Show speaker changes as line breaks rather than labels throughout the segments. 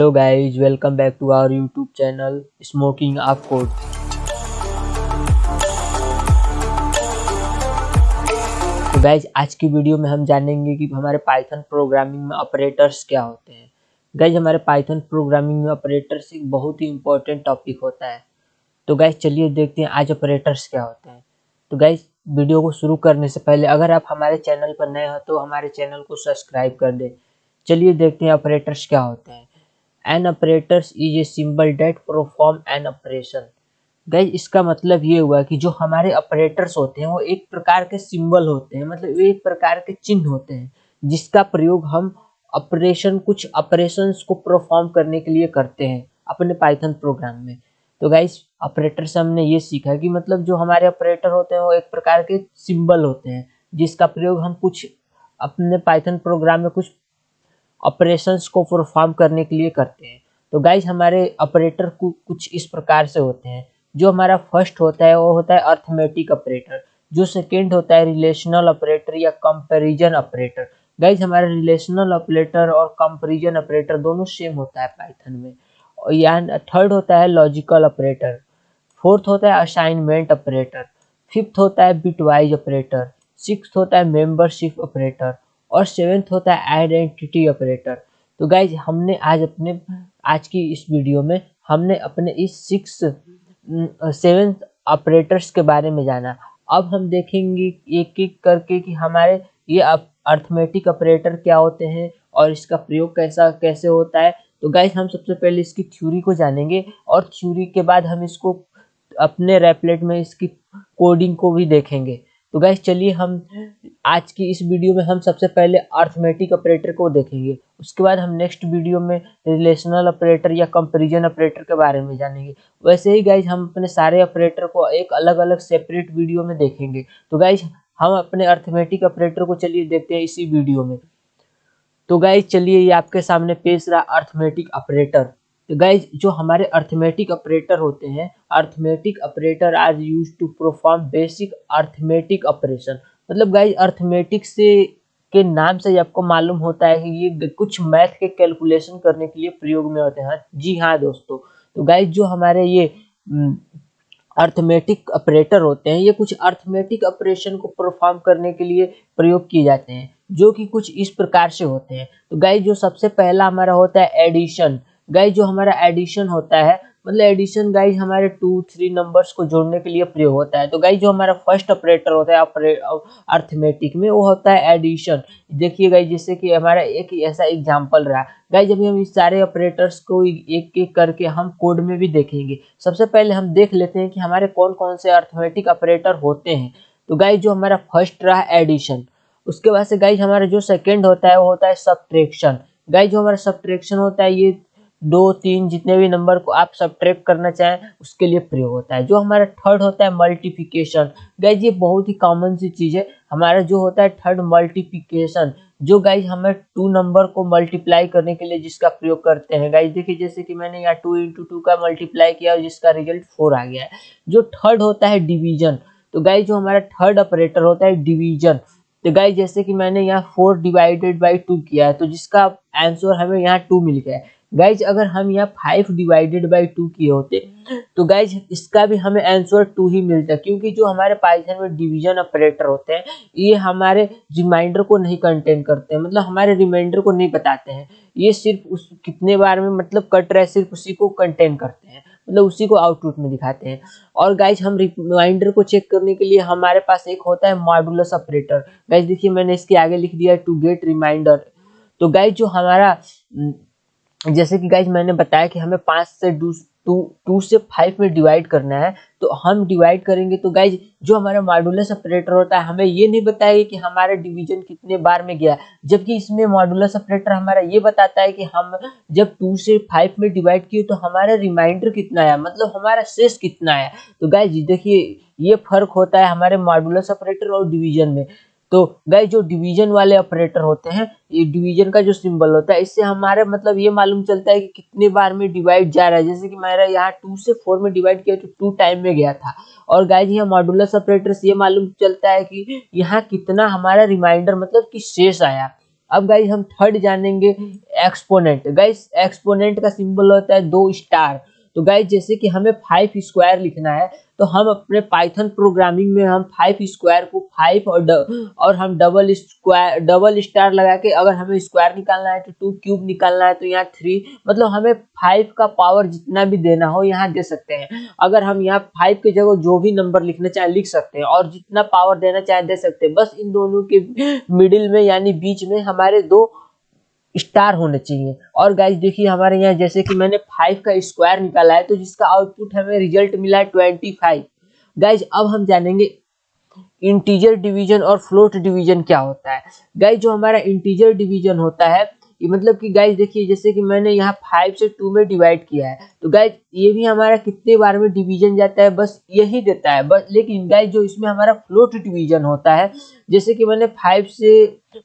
Hello guys welcome back to our YouTube channel smoking of code तो guys आज की video में हम जानेंगे कि हमारे पाइथन प्रोग्रामिंग में ऑपरेटर्स क्या होते हैं। गाइज़ हमारे पाइथन प्रोग्रामिंग में ऑपरेटर्स एक बहुत ही इंपॉर्टेंट टॉपिक होता है। तो गाइज़ चलिए देखते हैं आज ऑपरेटर्स क्या होते हैं। तो गाइज़ वीडियो को शुरू करने से पहले अगर आप हमारे चैनल पर नए हो तो हमारे चैनल को सब्सक्राइब कर दें। चलिए देखते हैं ऑपरेटर्स क्या होते हैं। An operators is a symbol that perform an operation guys इसका मतलब ये हुआ कि जो हमारे ऑपरेटर्स होते हैं, वो एक प्रकार के सिंबल होते हैं मतलब एक प्रकार के चिन्ह होते हैं, जिसका प्रयोग हम ऑपरेशन कुछ ऑपरेशंस को परफॉर्म करने के लिए करते हैं अपने पाइथन प्रोग्राम में। तो गाइज़ ऑपरेटर से हमने ये सीखा कि मतलब जो हमारे ऑपरेटर होते हैं, वो एक प्रकार के सिंबल होते हैं, जिसका प्रयोग हम कुछ अपने पाइथन प्रोग्राम में कुछ ऑपरेशंस को परफॉर्म करने के लिए करते हैं। तो गाइज़ हमारे ऑपरेटर को, कुछ इस प्रकार से होते हैं। जो हमारा फ़र्स्ट होता है, वो होता है अर्थमेटिक ऑपरेटर जो सेकेंड होता है रिलेशनल ऑपरेटर या कंपेरिजन ऑपरेटर गाइज़ हमारा रिलेशनल ऑपरेटर और कंपेरिजन ऑपरेटर दोनों सेम होता है पाइथन में। या थर्ड होता है लॉजिकल ऑपरेटर फोर्थ होता है असाइनमेंट ऑपरेटर फिफ्थ होता है बिटवाइज ऑपरेटर सिक्स होता है मेंबरशिप ऑपरेटर और सेवेंथ होता है आइडेंटिटी ऑपरेटर। तो गाइज़ हमने आज अपने, आज की इस वीडियो में हमने अपने इस सिक्स सेवेंथ ऑपरेटर्स के बारे में जाना। अब हम देखेंगे एक एक करके कि हमारे ये अर्थमेटिक ऑपरेटर क्या होते हैं और इसका प्रयोग कैसा, कैसे होता है। तो गाइज़ हम सबसे पहले इसकी थ्योरी को जानेंगे और थ्योरी के बाद हम इसको अपने रेपलेट में इसकी कोडिंग को भी देखेंगे। तो गैस चलिए हम आज की इस वीडियो में हम सबसे पहले अर्थमेटिक ऑपरेटर को देखेंगे। उसके बाद हम नेक्स्ट वीडियो में रिलेशनल ऑपरेटर या कंपेरिजन ऑपरेटर के बारे में जानेंगे। वैसे ही गाइज़ हम अपने सारे ऑपरेटर को एक अलग अलग सेपरेट वीडियो में देखेंगे। तो गाइज़ हम अपने अर्थमेटिक ऑपरेटर को चलिए देखते हैं इसी वीडियो में। तो गाइज़ चलिए ये आपके सामने पेश रहा अर्थमेटिक ऑपरेटर तो गाइज़ जो हमारे अर्थमेटिक ऑपरेटर होते हैं arithmetic operator are use to perform basic arithmetic operation मतलब गाइज़ अर्थमेटिक से के नाम से ही आपको मालूम होता है कि ये कुछ मैथ के कैलकुलेशन करने के लिए प्रयोग में होते हैं। जी हाँ दोस्तों। तो गाइज़ जो हमारे ये अर्थमेटिक ऑपरेटर होते हैं, ये कुछ अर्थमेटिक ऑपरेशन को परफॉर्म करने के लिए प्रयोग किए जाते हैं, जो कि कुछ इस प्रकार से होते हैं। तो गाइज़ जो सबसे पहला हमारा होता है एडिशन गाइज़ जो हमारा एडिशन होता है मतलब एडिशन गाइज़ हमारे टू थ्री नंबर्स को जोड़ने के लिए प्रयोग होता है। तो गाइज़ जो हमारा फ़र्स्ट ऑपरेटर होता है अर्थमेटिक में, वो होता है एडिशन देखिए गाइज़ जैसे कि हमारा एक ऐसा एग्जांपल रहा। गाइज़ अभी हम इस सारे ऑपरेटर्स को एक एक करके हम कोड में भी देखेंगे। सबसे पहले हम देख लेते हैं कि हमारे कौन कौन से अर्थमेटिक ऑपरेटर होते हैं। तो गाइज़ जो हमारा फ़र्स्ट रहा एडिशन उसके बाद से गाइज़ हमारा जो सेकेंड होता है, वो होता है सब्ट्रैक्शन गाइज़ जो हमारा सब्ट्रैक्शन होता है, ये दो, तीन जितने भी नंबर को आप सब करना चाहें, उसके लिए प्रयोग होता है। जो हमारा थर्ड होता है मल्टीप्लिकेशन गाइज़ ये बहुत ही कॉमन सी चीज़ है। हमारा जो होता है थर्ड मल्टीप्लिकेशन जो गाइज़ हमें टू नंबर को मल्टीप्लाई करने के लिए जिसका प्रयोग करते हैं। गाइज़ देखिए, जैसे कि मैंने यहाँ टू इंटू टू का मल्टीप्लाई किया और जिसका रिज़ल्ट फोर आ गया है। जो थर्ड होता है डिवीज़न तो गाइज़ जो हमारा थर्ड ऑपरेटर होता है डिवीज़न तो गाइज़ जैसे कि मैंने यहाँ फोर डिवाइडेड बाई टू किया है तो जिसका आंसर हमें यहाँ टू मिल गया है। गाइज़ अगर हम यहाँ फाइव डिवाइडेड बाई टू किए होते तो गाइज़ इसका भी हमें आंसर टू ही मिलता, क्योंकि जो हमारे पाइथन में डिवीज़न ऑपरेटर होते हैं, ये हमारे रिमाइंडर को नहीं कंटेन करते हैं मतलब हमारे रिमाइंडर को नहीं बताते हैं। ये सिर्फ़ उस, कितने बार में मतलब कट रहा सिर्फ़ उसी को कंटेन करते हैं मतलब उसी को आउटपुट में दिखाते हैं। और गाइज़ हम रिमाइंडर को चेक करने के लिए हमारे पास एक होता है मॉडुलस ऑपरेटर गाइज़ देखिए, मैंने इसके आगे लिख दिया टू गेट रिमाइंडर तो गाइज़ जो हमारा जैसे कि गाइज़ मैंने बताया कि हमें पाँच से टू टू से फाइव में डिवाइड करना है तो हम डिवाइड करेंगे। तो गाइज़ जो हमारा मॉडुलस ऑपरेटर होता है, हमें ये नहीं बताएगा कि हमारा डिवीज़न कितने बार में गया, जबकि इसमें मॉडुलस ऑपरेटर हमारा ये बताता है कि हम जब टू से फाइव में डिवाइड किए तो हमारा रिमाइंडर कितना आया मतलब हमारा शेष कितना आया। तो गाइज़ देखिए, ये फ़र्क होता है हमारे मॉडुलस ऑपरेटर और डिवीज़न में। तो गए जो डिवीज़न वाले ऑपरेटर होते हैं, ये डिवीज़न का जो सिंबल होता है, इससे हमारे मतलब ये मालूम चलता है कि कितने बार में डिवाइड जा रहा है। जैसे कि मेरा यहाँ टू से फोर में डिवाइड किया तो टू टाइम में गया था। और गाइज़ यहाँ मॉडुलस ऑपरेटर से ये मालूम चलता है कि यहाँ कितना हमारा रिमाइंडर मतलब कि शेष आया। अब गाइज़ हम थर्ड जानेंगे एक्सपोनेंट गाइज़ एक्सपोनेंट का सिंबल होता है दो स्टार तो गाइज़ जैसे कि हमें फाइव स्क्वायर लिखना है तो हम अपने पाइथन प्रोग्रामिंग में हम फाइव स्क्वायर को फाइव और और हम डबल स्क्वायर डबल स्टार लगा के अगर हमें स्क्वायर निकालना है तो टू क्यूब निकालना है तो यहाँ थ्री मतलब हमें फाइव का पावर जितना भी देना हो यहाँ दे सकते हैं। अगर हम यहाँ फाइव की जगह जो भी नंबर लिखना चाहे लिख सकते हैं, और जितना पावर देना चाहे दे सकते हैं। बस इन दोनों के मिडिल में, यानी बीच में हमारे दो स्टार होने चाहिए। और गाइज़ देखिए हमारे यहाँ जैसे कि मैंने फाइव का स्क्वायर निकाला है तो जिसका आउटपुट हमें रिज़ल्ट मिला है ट्वेंटी फाइव गाइज़ अब हम जानेंगे इंटीजर डिवीज़न और फ्लोट डिवीज़न क्या होता है। गाइज़ जो हमारा इंटीजर डिवीज़न होता है, ये मतलब कि गाइज़ देखिए, जैसे कि मैंने यहाँ फाइव से टू में डिवाइड किया है तो गाइज़ ये भी हमारा कितने बार में डिवीज़न जाता है, बस यही देता है, बस, लेकिन गाइज़ जो इसमें हमारा फ्लोट डिवीज़न होता है, जैसे कि मैंने फाइव से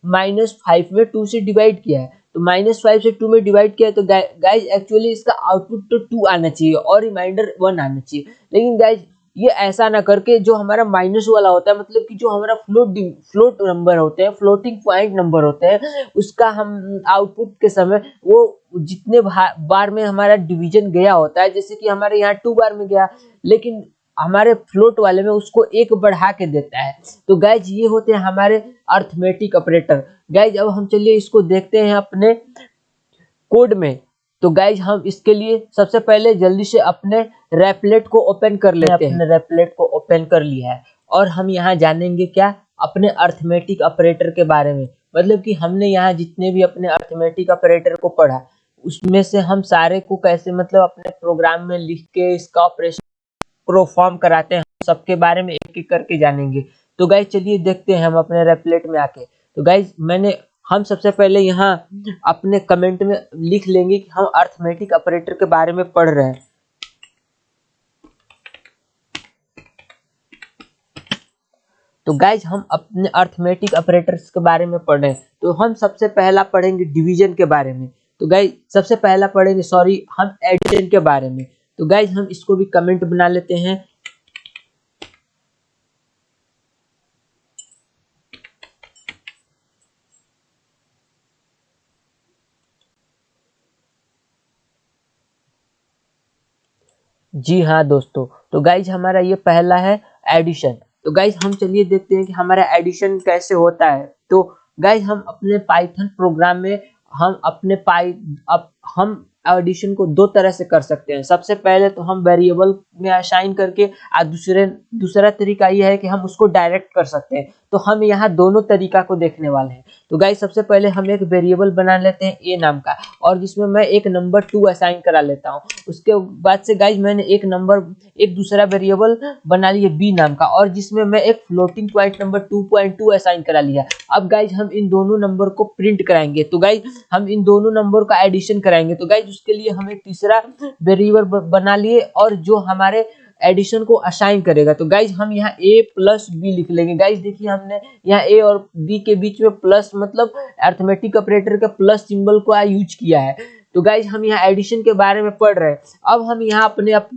माइनस फाइव में टू से डिवाइड किया है तो माइनस फाइव से टू में डिवाइड किया तो गाइज़ एक्चुअली इसका आउटपुट तो टू आना चाहिए और रिमाइंडर वन आना चाहिए। लेकिन गाइज़ ये ऐसा ना करके जो हमारा माइनस वाला होता है मतलब कि जो हमारा फ्लोट फ्लोट नंबर होते हैं फ्लोटिंग पॉइंट नंबर होते हैं, उसका हम आउटपुट के समय वो जितने बार में हमारा डिवीज़न गया होता है, जैसे कि हमारे यहाँ टू बार में गया, लेकिन हमारे फ्लोट वाले में उसको एक बढ़ा के देता है। तो गैज ये होते हैं हमारे अर्थमेटिक ऑपरेटर गैज अब हम चलिए इसको देखते हैं अपने कोड में। तो गाइज़ हम इसके लिए सबसे पहले जल्दी से अपने रेपलेट को ओपन कर लेते हैं। अपने रेपलेट को ओपन कर लिया है। और हम यहाँ जानेंगे क्या? अपने अर्थमेटिक ऑपरेटर के बारे में। मतलब कि हमने यहाँ जितने भी अपने अर्थमेटिक ऑपरेटर को पढ़ा उसमें से हम सारे को कैसे मतलब अपने प्रोग्राम में लिख के इसका ऑपरेशन परफॉर्म कराते हैं सबके बारे में एक एक करके जानेंगे। तो गाइज़ चलिए देखते हैं हम अपने रेपलेट में आके। तो गाइज़ मैंने, हम सबसे पहले यहाँ अपने कमेंट में लिख लेंगे कि हम अर्थमेटिक ऑपरेटर के बारे में पढ़ रहे हैं। तो गाइज़ हम अपने अर्थमेटिक ऑपरेटर्स के बारे में पढ़ रहे हैं। तो हम सबसे पहला पढ़ेंगे डिवीज़न के बारे में। तो गाइज़ सबसे पहला पढ़ेंगे सॉरी हम एडिशन के बारे में। तो गाइज़ हम इसको भी कमेंट बना लेते हैं। जी हाँ दोस्तों तो गाइज़ हमारा ये पहला है एडिशन तो गाइज़ हम चलिए देखते हैं कि हमारा एडिशन कैसे होता है। तो गाइज़ हम अपने पाइथन प्रोग्राम में, हम अपने पाई अब हम एडिशन को दो तरह से कर सकते हैं। सबसे पहले तो हम वेरिएबल में असाइन करके और दूसरे, दूसरा तरीका ये है कि हम उसको डायरेक्ट कर सकते हैं। तो हम यहाँ दोनों तरीका को देखने वाले हैं। तो गाइज़ सबसे पहले हम एक वेरिएबल बना लेते हैं ए नाम का। और जिसमें मैं एक नंबर टू असाइन करा लेता हूँ। उसके बाद से गाइज़ मैंने एक नंबर एक दूसरा वेरिएबल बना लिया बी नाम का। और जिसमें मैं एक floating point number two point two assign करा लिया। अब गाइज़ हम इन दोनों नंबर को प्रिंट कराएँगे। तो गाइज़ हम इन दोनों नंबर का एडिशन कराएँगे। तो गाइज़ उसके लिए हम एक तीसरा वेरिएबल बना लिए। और जो हमारे एडिशन को असाइन करेगा। तो गाइज़ हम यहाँ ए प्लस बी लिख लेंगे। गाइज़ देखिए हमने यहाँ ए और बी के बीच में प्लस मतलब अर्थमेटिक ऑपरेटर के प्लस सिंबल को यूज़ किया है। तो गाइज़ हम यहाँ एडिशन के बारे में पढ़ रहे हैं। अब हम यहाँ अपने अप,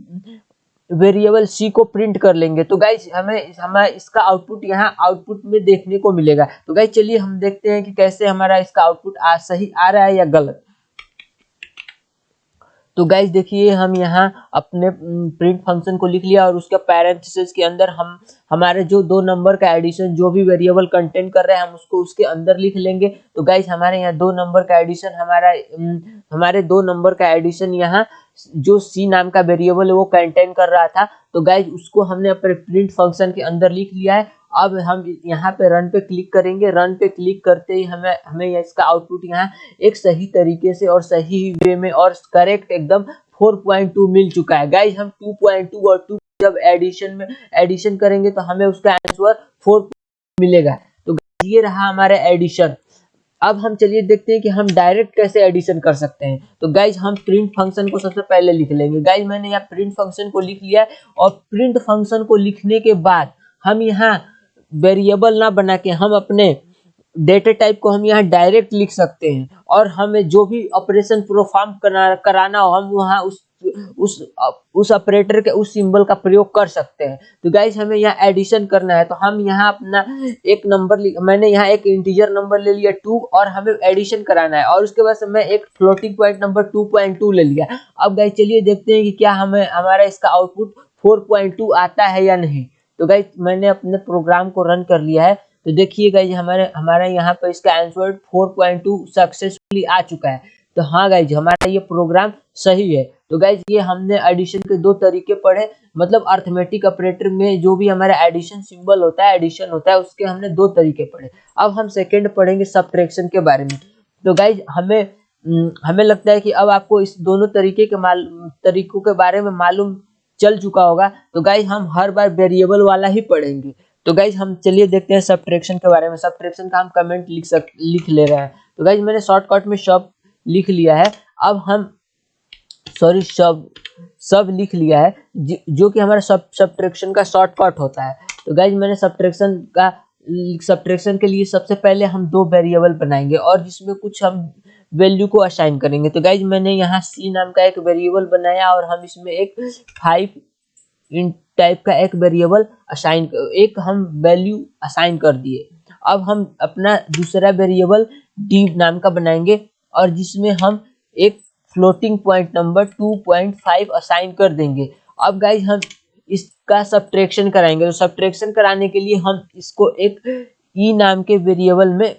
वेरिएबल सी को प्रिंट कर लेंगे। तो गाइज़ हमें हमें इसका आउटपुट यहाँ आउटपुट में देखने को मिलेगा। तो गाइज़ चलिए हम देखते हैं कि कैसे हमारा इसका आउटपुट आ सही आ रहा है या गलत। तो गाइज़ देखिए, हम यहाँ अपने प्रिंट फ़ंक्शन को लिख लिया और उसका पैरेंथेसिस के अंदर हम, हमारे जो दो नंबर का एडिशन जो भी वेरिएबल कंटेंट कर रहे हैं, हम उसको उसके अंदर लिख लेंगे। तो गाइज़ हमारे यहाँ दो नंबर का एडिशन हमारा हमारे दो नंबर का एडिशन यहाँ, जो सी नाम का वेरिएबल है, वो कंटेन कर रहा था। तो गाइज़ उसको हमने अपने प्रिंट फ़ंक्शन के अंदर लिख लिया है। अब हम यहाँ पे रन पे क्लिक करेंगे। रन पे क्लिक करते ही हमें हमें इसका आउटपुट यहाँ एक सही तरीके से और सही वे में और करेक्ट एकदम 4.2 मिल चुका है। गाइज़ हम 2.2 और 2 जब एडिशन में एडिशन करेंगे तो हमें उसका आंसर 4 मिलेगा। तो ये रहा हमारा एडिशन अब हम चलिए देखते हैं कि हम डायरेक्ट कैसे एडिशन कर सकते हैं। तो गाइज़ हम प्रिंट फ़ंक्शन को सबसे पहले लिख लेंगे। गाइज़ मैंने यहाँ प्रिंट फ़ंक्शन को लिख लिया है और प्रिंट फ़ंक्शन को लिखने के बाद हम यहाँ वेरिएबल ना बना के हम अपने डेटा टाइप को हम यहाँ डायरेक्ट लिख सकते हैं। और हमें जो भी ऑपरेशन परफॉर्म करा, कराना हो, हम वहाँ उस उस उस ऑपरेटर के, उस सिंबल का प्रयोग कर सकते हैं। तो गाइज़ हमें यहाँ एडिशन करना है। तो हम यहाँ अपना एक नंबर मैंने यहाँ एक इंटीजर नंबर ले लिया टू और हमें एडिशन कराना है। और उसके बाद मैं एक floating point number two point two ले लिया। अब गाइज़ चलिए देखते हैं कि क्या हमें, हमारा इसका आउटपुट फोर पॉइंट टू आता है या नहीं। तो गाइज़ मैंने अपने प्रोग्राम को रन कर लिया है। तो देखिए गाइज़ हमारे हमारे यहाँ पर इसका answer four point two successfully आ चुका है। तो हाँ गाइज़ हमारा ये प्रोग्राम सही है। तो गाइज़ ये हमने एडिशन के दो तरीके पढ़े। मतलब अर्थमेटिक ऑपरेटर में जो भी हमारा एडिशन सिंबल होता है एडिशन होता है, उसके हमने दो तरीके पढ़े। अब हम सेकेंड पढ़ेंगे सब्ट्रैक्शन के बारे में। तो गाइज़ हमें हमें लगता है कि अब आपको इस दोनों तरीके के माल, तरीकों के बारे में मालूम चल चुका होगा। तो गाइज़ हम हर बार वेरिएबल वाला ही पढ़ेंगे। तो गाइज़ हम चलिए देखते हैं सब्ट्रैक्शन के बारे में। सब्ट्रैक्शन का हम कमेंट लिख सक, लिख ले रहे हैं। तो गाइज़ मैंने शॉर्टकट में सब लिख लिया है। अब हम सॉरी सब सब लिख लिया है। जो कि हमारा सब सब्ट्रैक्शन का शॉर्टकट होता है। तो गाइज़ मैंने सब्ट्रैक्शन का सब्ट्रैक्शन के लिए सबसे पहले हम दो वेरिएबल बनाएँगे। और जिसमें कुछ हम वैल्यू को असाइन करेंगे। तो गाइज़ मैंने यहाँ सी नाम का एक वेरिएबल बनाया और हम इसमें एक फाइव इन टाइप का एक वेरिएबल असाइन एक हम वैल्यू असाइन कर दिए। अब हम अपना दूसरा वेरिएबल डी नाम का बनाएँगे और जिसमें हम एक फ्लोटिंग पॉइंट नंबर 2.5 असाइन कर देंगे। अब गाइज़ हम इसका सब्ट्रैक्शन कराएँगे। तो सब्ट्रैक्शन कराने के लिए हम इसको एक ई e नाम के वेरिएबल में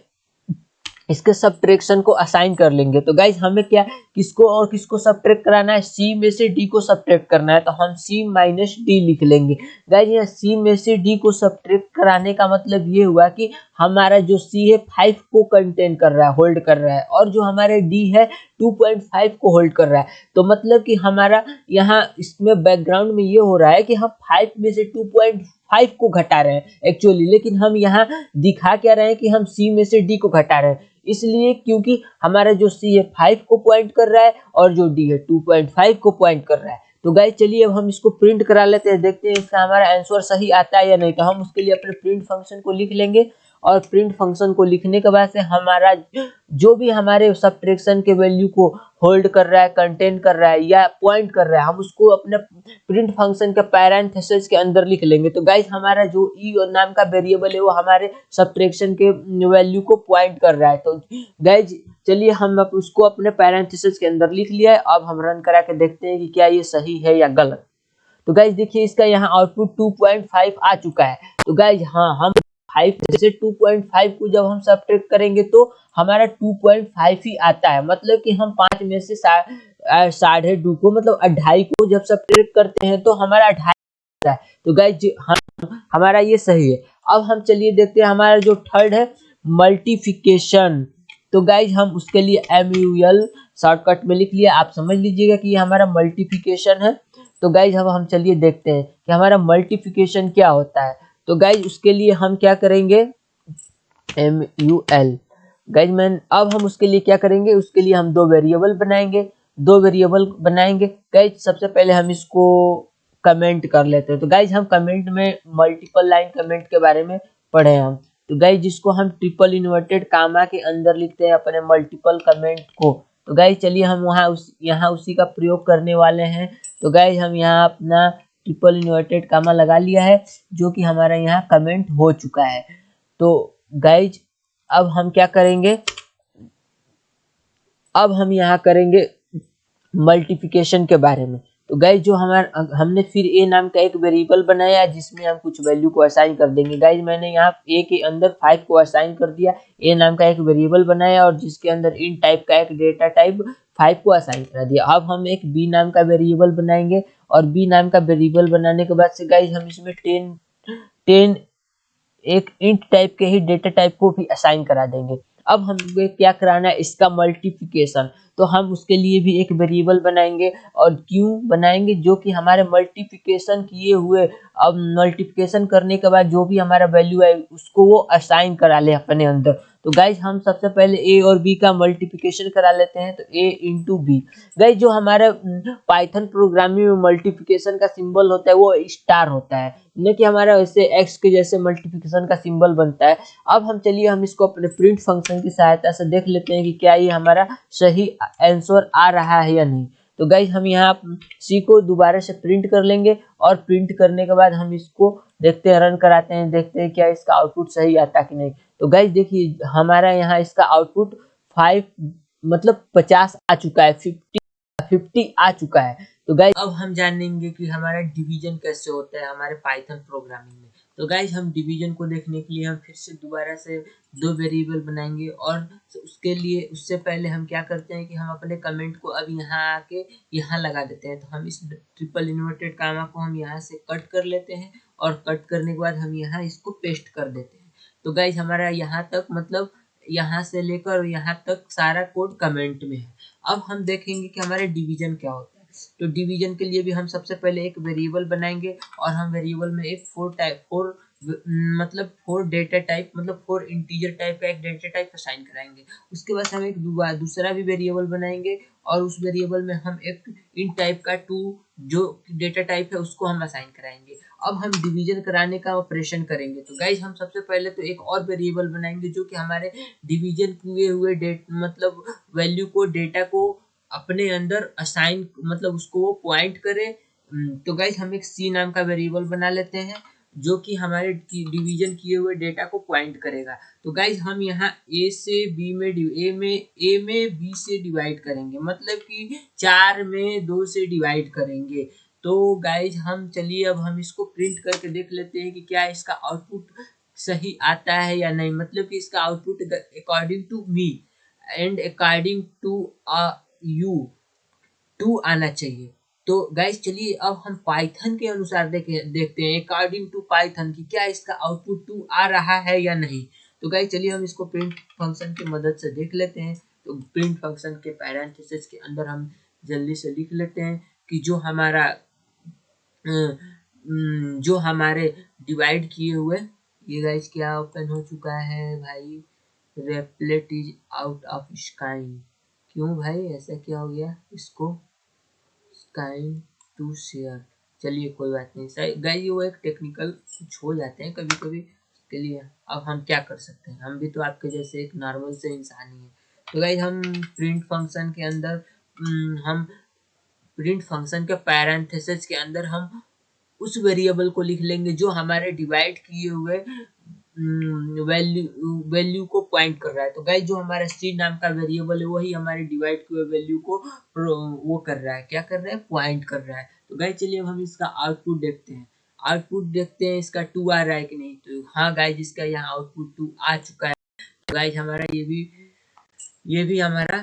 इसके सब्ट्रैक्शन को असाइन कर लेंगे। तो गाइज़ हमें क्या किसको और किसको सब्ट्रैक्ट कराना है? सी में से डी को सब्ट्रैक्ट करना है। तो हम सी माइनस डी लिख लेंगे। गाइज़ यहाँ सी में से डी को सब्ट्रैक्ट कराने का मतलब ये हुआ कि हमारा जो सी है फाइव को कंटेन कर रहा है होल्ड कर रहा है। और जो हमारे डी है 2.5 को होल्ड कर रहा है। तो मतलब कि हमारा यहाँ इसमें बैकग्राउंड में ये हो रहा है कि हम 5 में से 2.5 को घटा रहे हैं एक्चुअली लेकिन हम यहाँ दिखा क्या रहे हैं कि हम सी में से डी को घटा रहे हैं। इसलिए क्योंकि हमारा जो सी है फाइव को पॉइंट कर रहा है और जो डी है टू पॉइंट फाइव को पॉइंट कर रहा है। तो गाइज़ चलिए अब हम इसको प्रिंट करा लेते हैं। देखते हैं इसका हमारा आंसर सही आता है या नहीं। तो हम उसके लिए अपने प्रिंट फ़ंक्शन को लिख लेंगे। और प्रिंट फ़ंक्शन को लिखने के बाद से हमारा जो भी हमारे सब्ट्रैक्शन के वैल्यू को होल्ड कर रहा है कंटेन कर रहा है या पॉइंट कर रहा है, हम उसको अपने प्रिंट फ़ंक्शन के पैरेंथेसिस के अंदर लिख लेंगे। तो गाइज़ हमारा जो ई e नाम का वेरिएबल है, वो हमारे सब्ट्रैक्शन के वैल्यू को पॉइंट कर रहा है। तो गाइज़ चलिए हम उसको अपने पैरेंथेसिस के अंदर लिख लिया है। अब हम रन करा के देखते हैं कि क्या ये सही है या गलत। तो गाइज़ देखिए इसका यहाँ आउटपुट 2.5 आ चुका है। तो गाइज़ हाँ हम फाइव जैसे टू पॉइंट फाइव को जब हम सब्ट्रैक्ट करेंगे तो हमारा टू पॉइंट फाइव ही आता है। मतलब कि हम पाँच में से साढ़े टू को मतलब अढ़ाई को जब सब्ट्रैक्ट करते हैं तो हमारा अढ़ाई आता है। तो गाइज़ हम, हमारा ये सही है। अब हम चलिए देखते हैं हमारा जो थर्ड है मल्टीफिकेशन तो गाइज़ हम उसके लिए एम यू एल शॉर्टकट में लिख लिया। आप समझ लीजिएगा कि ये हमारा मल्टीफिकेशन है। तो गाइज़ अब हम चलिए देखते हैं कि हमारा मल्टीफिकेशन क्या होता है। तो गाइज़ उसके लिए हम क्या करेंगे? M U L guys man अब हम उसके लिए क्या करेंगे? उसके लिए हम दो वेरिएबल बनाएँगे। दो वेरिएबल बनाएँगे। गाइज़ सबसे पहले हम इसको कमेंट कर लेते हैं। तो गाइज़ हम कमेंट में मल्टीपल लाइन कमेंट के बारे में पढ़े हम। तो गाइज़ जिसको हम ट्रिपल इन्वर्टेड कामा के अंदर लिखते हैं अपने मल्टीपल कमेंट को तो गाइज़ चलिए हम वहाँ उस, यहाँ उसी का प्रयोग करने वाले हैं। तो गाइज़ हम यहाँ अपना ट्रिपल इन्वर्टेड कामा लगा लिया है, जो कि हमारा यहाँ कमेंट हो चुका है। तो गाइज़ अब हम क्या करेंगे? अब हम यहाँ करेंगे मल्टीप्लिकेशन के बारे में। तो गाइज़ जो हमारा, हमने फिर ए नाम का एक वेरिएबल बनाया, जिसमें हम कुछ वैल्यू को असाइन कर देंगे। गाइज़ मैंने यहाँ ए के अंदर फाइव को असाइन कर दिया। ए नाम का एक वेरिएबल बनाया और जिसके अंदर इन टाइप का एक डेटा टाइप फाइव को असाइन करा दिया। अब हम एक बी नाम का वेरिएबल बनाएँगे और बी नाम का वेरिएबल बनाने के बाद से गाइज़ हम इसमें टेन टेन एक इंट टाइप के ही डेटा टाइप को भी असाइन करा देंगे। अब हमें क्या कराना है? इसका मल्टीप्लिकेशन तो हम उसके लिए भी एक वेरिएबल बनाएँगे और क्यों बनाएँगे? जो कि हमारे मल्टीप्लिकेशन किए हुए, अब मल्टीप्लिकेशन करने के बाद जो भी हमारा वैल्यू है उसको वो असाइन करा ले अपने अंदर। तो गाइज़ हम सबसे पहले ए और बी का मल्टीप्लिकेशन करा लेते हैं तो ए इंटू बी गाइज़ जो हमारे पाइथन प्रोग्रामिंग में मल्टीप्लिकेशन का सिंबल होता है, वो स्टार होता है। न कि हमारा वैसे एक्स के जैसे मल्टीप्लिकेशन का सिंबल बनता है। अब हम चलिए, हम इसको अपने प्रिंट फ़ंक्शन की सहायता से देख लेते हैं कि क्या ये हमारा सही आंसर आ रहा है या नहीं। तो गाइज़ हम यहाँ सी को दोबारा से प्रिंट कर लेंगे और प्रिंट करने के बाद हम इसको देखते हैं रन कराते हैं, देखते हैं क्या इसका आउटपुट सही आता कि नहीं। तो गाइज़ देखिए, हमारा यहाँ इसका आउटपुट फाइव मतलब पचास आ चुका है फिफ्टी फिफ्टी आ चुका है। तो गाइज़ अब हम जानेंगे कि हमारा डिवीज़न कैसे होता है हमारे पाइथन प्रोग्रामिंग में। तो गाइज़ हम डिवीज़न को देखने के लिए हम फिर से दोबारा से दो वेरिएबल बनाएँगे और उसके लिए, उससे पहले हम क्या करते हैं कि हम अपने कमेंट को अब यहाँ आके यहाँ लगा देते हैं। तो हम इस ट्रिपल इन्वर्टेड कामा को हम यहाँ से कट कर लेते हैं और कट करने के बाद हम यहाँ इसको पेस्ट कर देते हैं। तो गाइज़ हमारा यहाँ तक मतलब यहाँ से लेकर यहाँ तक सारा कोड कमेंट में है। अब हम देखेंगे कि हमारे डिवीज़न क्या होता है। तो डिवीज़न के लिए भी हम सबसे पहले एक वेरिएबल बनाएँगे और हम वेरिएबल में एक फोर टाइप फोर मतलब फोर डेटा टाइप मतलब फोर इंटीजर टाइप का एक डेटा टाइप असाइन कराएँगे। उसके बाद हम एक दूसरा भी वेरिएबल बनाएँगे और उस वेरिएबल में हम एक इन टाइप का टू जो डेटा टाइप है उसको हम असाइन कराएँगे। अब हम डिवीज़न कराने का ऑपरेशन करेंगे। तो गाइज़ हम सबसे पहले तो एक और वेरिएबल बनाएँगे जो कि हमारे डिवीज़न किए हुए डेट मतलब वैल्यू को डेटा को अपने अंदर असाइन मतलब उसको पॉइंट करे। हम्म, तो गाइज़ हम एक सी नाम का वेरिएबल बना लेते हैं जो कि हमारे डिवीज़न किए हुए डेटा को पॉइंट करेगा। तो गाइज़ हम यहाँ ए से बी में ए में ए में बी से डिवाइड करेंगे। मतलब कि चार में दो से डिवाइड करेंगे। तो गाइज़ हम चलिए, अब हम इसको प्रिंट करके देख लेते हैं कि क्या इसका आउटपुट सही आता है या नहीं। मतलब कि इसका output according to me and according to you two आना चाहिए। तो गाइज़ चलिए, अब हम पाइथन के अनुसार देखे, देखते हैं अकॉर्डिंग टू पाइथन की क्या इसका आउटपुट टू आ रहा है या नहीं। तो गाइस चलिए, हम इसको प्रिंट फ़ंक्शन की मदद से देख लेते हैं। तो प्रिंट फ़ंक्शन के पैरेंथेसिस के अंदर हम जल्दी से लिख लेते हैं कि जो हमारा जो हमारे डिवाइड किए हुए। ये गाइस क्या ओपन हो चुका है भाई? Replit is out of sky क्यों भाई? ऐसा क्या हो गया? इसको काइंड टू शेयर चलिए, कोई बात नहीं। सही गई वो एक टेक्निकल कुछ हो जाते हैं कभी कभी के लिए अब हम क्या कर सकते हैं? हम भी तो आपके जैसे एक नॉर्मल से इंसान ही है। तो गाइज़ हम प्रिंट फ़ंक्शन के अंदर हम प्रिंट फ़ंक्शन के पैरेंथेसिस के अंदर हम उस वेरिएबल को लिख लेंगे जो हमारे डिवाइड किए हुए वैल्यू वैल्यू को पॉइंट कर रहा है। तो गाइस जो हमारा सी नाम का वेरिएबल है, वही हमारे डिवाइड किए हुए वैल्यू को वो कर रहा है। क्या कर रहा है? पॉइंट कर रहा है। तो गाइस चलिए हम इसका आउटपुट देखते हैं। आउटपुट देखते हैं इसका टू आ रहा है कि नहीं। तो हाँ गाइज़ इसका यहाँ आउटपुट टू आ चुका है। तो गाइज़ हमारा ये भी ये भी हमारा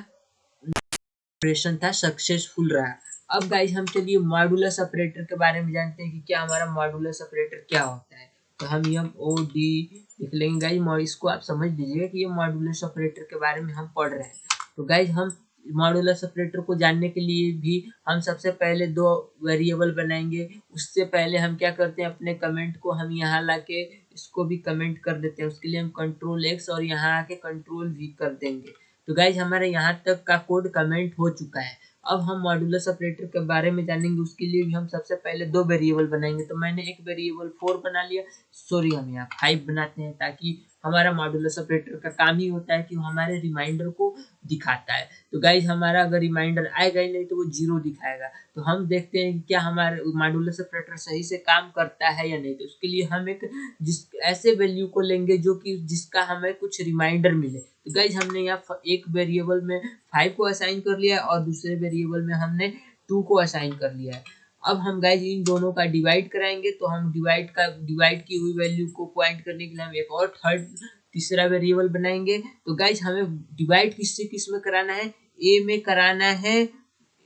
ऑपरेशन था सक्सेसफुल रहा। अब गाइज़ हम चलिए मॉडुलस ऑपरेटर के बारे में जानते हैं कि क्या हमारा मॉडुलस ऑपरेटर क्या होता है। तो हम एम ओ डी लिख लेंगे गाइज़ इसको आप समझ लीजिएगा कि ये मॉडुलस ऑपरेटर के बारे में हम पढ़ रहे हैं। तो गाइज़ हम मॉडुलस ऑपरेटर को जानने के लिए भी हम सबसे पहले दो वेरिएबल बनाएँगे। उससे पहले हम क्या करते हैं, अपने कमेंट को हम यहाँ ला के इसको भी कमेंट कर देते हैं। उसके लिए हम कंट्रोल एक्स और यहाँ आके कंट्रोल वी कर देंगे। तो गाइज़ हमारे यहाँ तक का कोड कमेंट हो चुका है। अब हम मॉडुलस ऑपरेटर के बारे में जानेंगे, उसके लिए भी हम सबसे पहले दो वेरिएबल बनाएँगे। तो मैंने एक वेरिएबल फोर बना लिया सॉरी हम यहाँ फाइव बनाते हैं ताकि हमारा मॉड्यूलस ऑपरेटर का काम ही होता है कि हमारे रिमाइंडर को दिखाता है। तो गाइज़ हमारा अगर रिमाइंडर आएगा ही नहीं तो वो ज़ीरो दिखाएगा। तो हम देखते हैं कि क्या हमारे मॉड्यूलस ऑपरेटर सही से काम करता है या नहीं। तो उसके लिए हम एक जिस ऐसे वैल्यू को लेंगे जो कि जिसका हमें कुछ रिमाइंडर मिले। तो गाइज़ हमने यहाँ एक वेरिएबल में फाइव को असाइन कर लिया है और दूसरे वेरिएबल में हमने टू को असाइन कर लिया है। अब हम गाइज़ इन दोनों का डिवाइड कराएँगे तो हम डिवाइड का डिवाइड की हुई वैल्यू को पॉइंट करने के लिए हम एक और थर्ड तीसरा वेरिएबल बनाएँगे। तो गाइज़ हमें डिवाइड किससे किसमें कराना है? ए में कराना है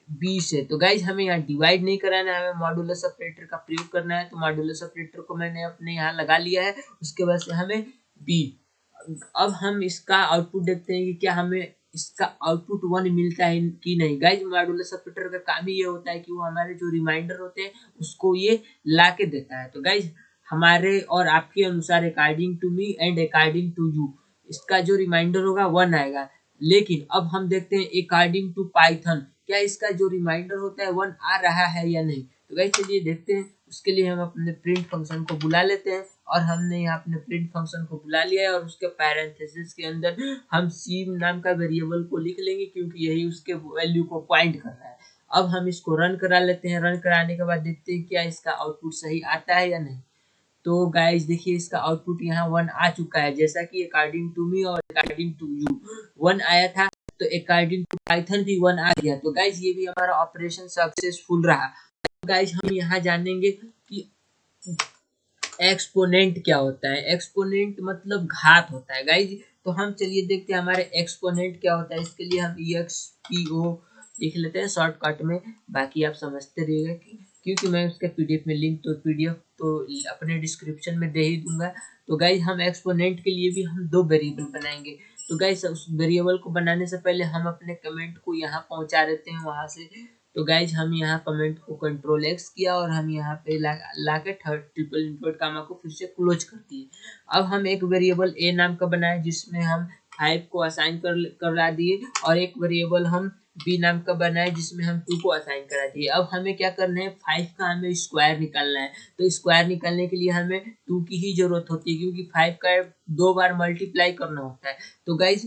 बी से। तो गाइज़ हमें यहाँ डिवाइड नहीं कराना है, हमें मॉडुलस ऑपरेटर का प्रयोग करना है। तो मॉडुलस ऑपरेटर को मैंने अपने यहाँ लगा लिया है, उसके बाद से हमें बी अब हम इसका आउटपुट देखते हैं कि क्या हमें इसका आउटपुट वन मिलता है कि नहीं? गाइज़ मॉडुलस ऑपरेटर का काम ही ये होता है कि वो हमारे जो रिमाइंडर होते हैं, उसको ये ला के देता है। तो गाइज़ हमारे और आपके अनुसार according to me and according to you इसका जो रिमाइंडर होगा वन आएगा। लेकिन अब हम देखते हैं अकॉर्डिंग टू पाइथन क्या इसका जो रिमाइंडर होता है वन आ रहा है या नहीं? तो गाइज़ चलिए देखते हैं उसके लिए हम अपने प्रिंट फ़ंक्शन को बुला लेते हैं और हमने यहाँ अपने प्रिंट फ़ंक्शन को बुला लिया है और उसके पैरेंथेसिस के अंदर हम सी नाम का वेरिएबल को लिख लेंगे क्योंकि यही उसके वैल्यू को पॉइंट कर रहा है। अब हम इसको रन करा लेते हैं। रन कराने के बाद देखते हैं क्या इसका आउटपुट सही आता है या नहीं। तो गाइज़ देखिए इसका आउटपुट यहाँ वन आ चुका है। जैसा कि अकॉर्डिंग टू मी और अकॉर्डिंग टू यू वन आया था तो अकॉर्डिंग टू पाइथन भी वन आ गया। तो गाइज़ ये भी हमारा ऑपरेशन सक्सेसफुल रहा। गाइज़ हम यहाँ जानेंगे कि एक्सपोनेंट क्या होता है। एक्सपोनेंट मतलब घात होता है। गाइज़ तो हम चलिए देखते हैं हमारे एक्सपोनेंट क्या होता है। इसके लिए हम ई एक्स पी ओ लिख लेते हैं शॉर्टकट में। बाकी आप समझते रहिएगा कि क्योंकि मैं उसके पीडीएफ में लिंक तो पीडीएफ तो अपने डिस्क्रिप्शन में दे ही दूँगा। तो गाइज़ हम एक्सपोनेंट के लिए भी हम दो वेरिएबल बनाएँगे। तो गाइज़ उस वेरिएबल को बनाने से पहले हम अपने कमेंट को यहाँ पहुँचा देते हैं, वहाँ से। तो गाइज़ हम यहाँ कमेंट को कंट्रोल एक्स किया और हम यहाँ पे ला, के थर्ड ट्रिपल इंटोट कामा को फिर से क्लोज कर दिए। अब हम एक वेरिएबल ए नाम का बनाए जिसमें हम फाइव को असाइन कर करवा दिए और एक वेरिएबल हम बी नाम का बनाए जिसमें हम टू को असाइन करा दिए। अब हमें क्या करना है? फाइव का हमें स्क्वायर निकालना है। तो स्क्वायर निकालने के लिए हमें टू की ही ज़रूरत होती है क्योंकि फाइव का दो बार मल्टीप्लाई करना होता है। तो गाइज़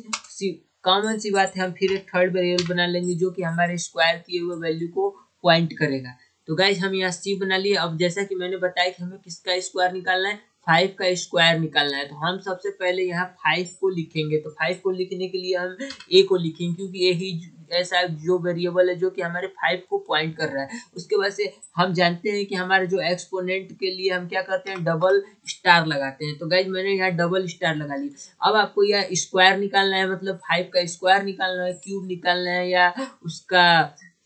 कॉमन सी बात है, हम फिर एक थर्ड वेरिएबल बना लेंगे जो कि हमारे स्क्वायर किए हुए वैल्यू को पॉइंट करेगा। तो गाइज़ हम यहाँ सी बना लिए। अब जैसा कि मैंने बताया कि हमें किसका स्क्वायर निकालना है? फाइव का स्क्वायर निकालना है। तो हम सबसे पहले यहाँ फाइव को लिखेंगे। तो फाइव को लिखने के लिए हम ए को लिखेंगे, क्योंकि यही ऐसा जो वेरिएबल है जो कि हमारे फाइव को पॉइंट कर रहा है। उसके बाद से हम जानते हैं कि हमारे जो एक्सपोनेंट के लिए हम क्या करते हैं? डबल स्टार लगाते हैं। तो गाइज़ मैंने यहाँ डबल स्टार लगा लिया अब आपको यह स्क्वायर निकालना है मतलब फाइव का स्क्वायर निकालना है क्यूब निकालना है या उसका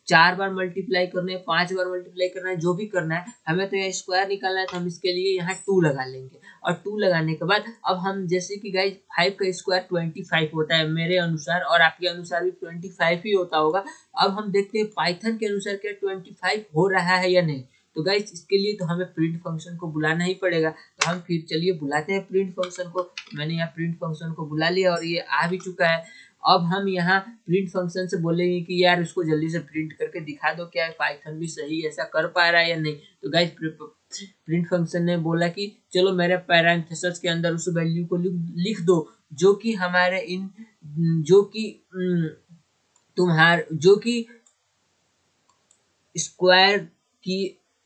चार बार मल्टीप्लाई करना है, पाँच बार मल्टीप्लाई करना है, जो भी करना है, हमें तो यहाँ स्क्वायर निकालना है तो हम इसके लिए यहाँ टू लगा लेंगे। और टू लगाने के बाद, अब हम जैसे कि गाइज़ फाइव का स्क्वायर ट्वेंटी फाइव होता है मेरे अनुसार, और आपके अनुसार भी ट्वेंटी फाइव ही होता होगा। अब हम देखते हैं पाइथन के अनुसार क्या ट्वेंटी फाइव हो रहा है या नहीं। तो गाइज़ इसके लिए तो हमें प्रिंट फ़ंक्शन को बुलाना ही पड़ेगा। तो हम फिर चलिए बुलाते हैं प्रिंट फ़ंक्शन को। मैंने यहाँ प्रिंट फ़ंक्शन को बुला लिया और ये आ भी चुका है। अब हम यहाँ प्रिंट फ़ंक्शन से बोलेंगे कि यार इसको जल्दी से प्रिंट करके दिखा दो, क्या पाइथन भी सही ऐसा कर पा रहा है या नहीं? तो गाइज़ प्रिंट फ़ंक्शन ने बोला कि चलो मेरे पैरेंथेसिस के अंदर उस वैल्यू को लिख दो, जो कि हमारे इन, जो कि तुम्हार, जो कि स्क्वायर की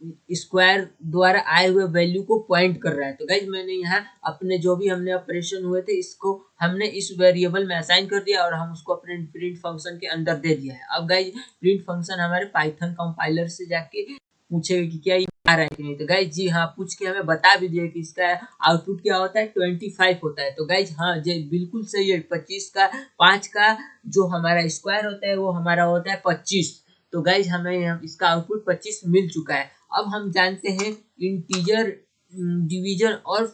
स्क्वायर द्वारा आए हुए वैल्यू को पॉइंट कर रहा है। तो गाइज़ मैंने यहाँ अपने जो भी हमने ऑपरेशन हुए थे, इसको हमने इस वेरिएबल में असाइन कर दिया और हम उसको अपने प्रिंट फ़ंक्शन के अंदर दे दिया है। अब गाइज़ प्रिंट फ़ंक्शन हमारे पाइथन कंपाइलर से जाके पूछेगा कि क्या ये आ रहा है कि नहीं। तो गाइज़ जी हाँ पूछ के हमें बता भी दिया कि इसका आउटपुट क्या होता है? ट्वेंटी फाइव होता है। तो गाइज़ हाँ जी, बिल्कुल सही है। पच्चीस का, पाँच का जो हमारा स्क्वायर होता है, वो हमारा होता है पच्चीस। तो गाइज़ हमें इसका आउटपुट पच्चीस मिल चुका है। अब हम जानते हैं इंटीजर डिवीज़न और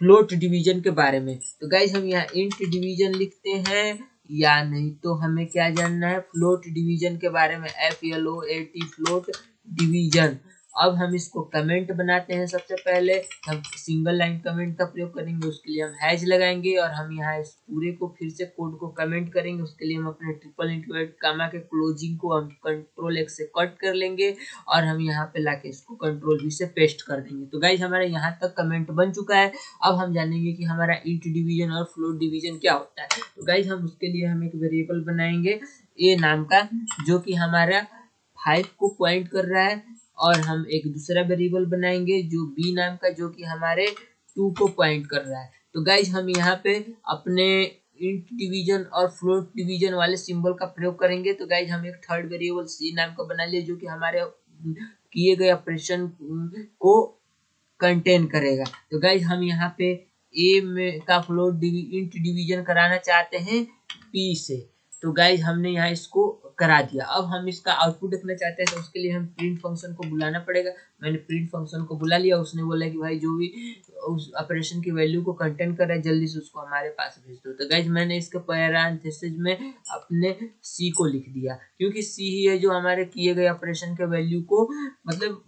फ्लोट डिवीज़न के बारे में। तो गाइज़ हम यहाँ इंट डिवीज़न लिखते हैं, या नहीं तो हमें क्या जानना है? फ्लोट डिवीज़न के बारे में F L O A T float division अब हम इसको कमेंट बनाते हैं सबसे पहले। हम सिंगल लाइन कमेंट का प्रयोग करेंगे, उसके लिए हम हैज़ लगाएँगे और हम यहाँ इस पूरे को फिर से कोड को कमेंट करेंगे। उसके लिए हम अपने ट्रिपल इंटरवेट कामा के क्लोजिंग को हम कंट्रोल एक से कट कर लेंगे और हम यहाँ पे लाके इसको कंट्रोल भी से पेस्ट कर देंगे। तो गाइज़ हमारा यहाँ तक कमेंट बन चुका है। अब हम जानेंगे कि हमारा इंट डिवीज़न और फ्लोट डिवीज़न क्या होता है। तो गाइज़ हम उसके लिए हम एक वेरिएबल बनाएँगे ए नाम का, जो कि हमारा फाइव को पॉइंट कर रहा है। और हम एक दूसरा वेरिएबल बनाएँगे जो बी नाम का जो कि हमारे टू को पॉइंट कर रहा है। तो गाइज़ हम यहाँ पे अपने इंट डिवीज़न और फ्लोट डिवीज़न वाले सिंबल का प्रयोग करेंगे। तो गाइज़ हम एक थर्ड वेरिएबल सी नाम का बना लिए जो कि हमारे किए गए ऑपरेशन को कंटेन करेगा। तो गाइज़ हम यहाँ पे ए में का फ्लोट डिवी, इंट डिवीज़न कराना चाहते हैं पी से। तो गाइज़ हमने यहाँ इसको करा दिया। अब हम इसका आउटपुट देखना चाहते हैं तो उसके लिए हम प्रिंट फ़ंक्शन को बुलाना पड़ेगा। मैंने प्रिंट फ़ंक्शन को बुला लिया, उसने बोला कि भाई जो भी उस ऑपरेशन की वैल्यू को कंटेंट कर रहा है, जल्दी से उसको हमारे पास भेज दो। तो गाइज़ मैंने इसके पैरांथेसिस में अपने सी को लिख दिया, क्योंकि सी ही है जो हमारे किए गए ऑपरेशन के वैल्यू को मतलब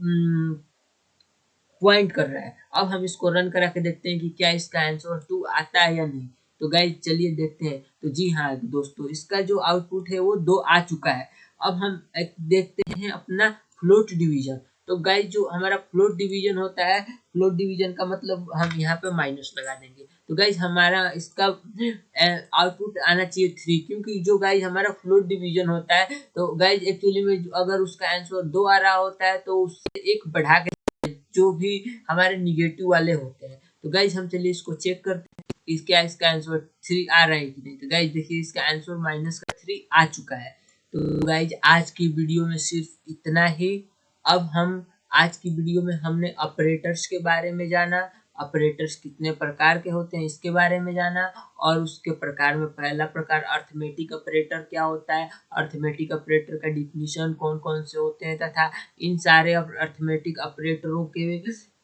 पॉइंट कर रहा है। अब हम इसको रन करा के देखते हैं कि क्या इसका आंसर टू आता है या नहीं। तो गाइज़ चलिए देखते हैं। तो जी हाँ दोस्तों, इसका जो आउटपुट है वो दो आ चुका है। अब हम देखते हैं अपना फ्लोट डिवीज़न तो गाइज़ जो हमारा फ्लोट डिवीज़न होता है फ्लोट डिवीज़न का मतलब हम यहाँ पे माइनस लगा देंगे। तो गाइज़ हमारा इसका आउटपुट आना चाहिए थ्री क्योंकि जो गाइज़ हमारा फ्लोट डिवीज़न होता है तो गाइज़ एक्चुअली में अगर उसका आंसर दो आ रहा होता है तो उससे एक बढ़ा के जो भी हमारे निगेटिव वाले होते हैं। तो गाइज़ हम चलिए इसको चेक करते इसका इसका आंसर थ्री आ रहा है कि नहीं? तो गाइज़ देखिए, इसका आंसर माइनस का थ्री आ चुका है। तो गाइज़ आज की वीडियो में सिर्फ़ इतना ही। अब हम, आज की वीडियो में हमने ऑपरेटर्स के बारे में जाना ऑपरेटर्स कितने प्रकार के होते हैं इसके बारे में जाना, और उसके प्रकार में पहला प्रकार अर्थमेटिक ऑपरेटर क्या होता है? अर्थमेटिक ऑपरेटर का डिफिनीशन कौन कौन से होते हैं? तथा इन सारे अर्थमेटिक ऑपरेटरों के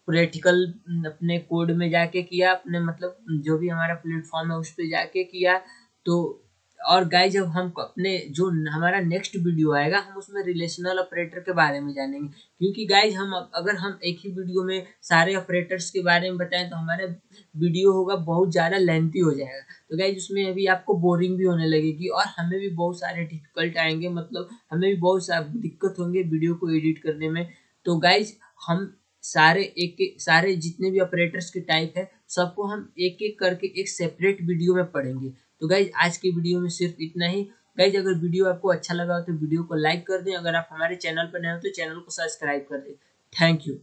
प्रैक्टिकल अपने कोड में जाके किया, अपने मतलब जो भी हमारा प्लेटफॉर्म है उस पर जाके किया। तो और गाय जब हम अपने जो हमारा नेक्स्ट वीडियो आएगा, हम उसमें रिलेशनल ऑपरेटर के बारे में जानेंगे। क्योंकि गाइज़ हम अगर हम एक ही वीडियो में सारे ऑपरेटर्स के बारे में बताएँ तो हमारा वीडियो होगा, बहुत ज़्यादा लेंथी हो जाएगा। तो गाइज़ उसमें अभी आपको बोरिंग भी होने लगेगी, और हमें भी बहुत सारे डिफ़िकल्ट आएँगे मतलब हमें भी बहुत सारे दिक्कत होंगे वीडियो को एडिट करने में। तो गाइज़ हम सारे एक एक सारे जितने भी ऑपरेटर्स के टाइप है, सबको हम एक एक करके एक सेपरेट वीडियो में पढ़ेंगे। तो गाइज़ आज की वीडियो में सिर्फ़ इतना ही। गाइज़ अगर वीडियो आपको अच्छा लगा हो तो वीडियो को लाइक कर दें। अगर आप हमारे चैनल पर नए हो तो चैनल को सब्सक्राइब कर दें। Thank you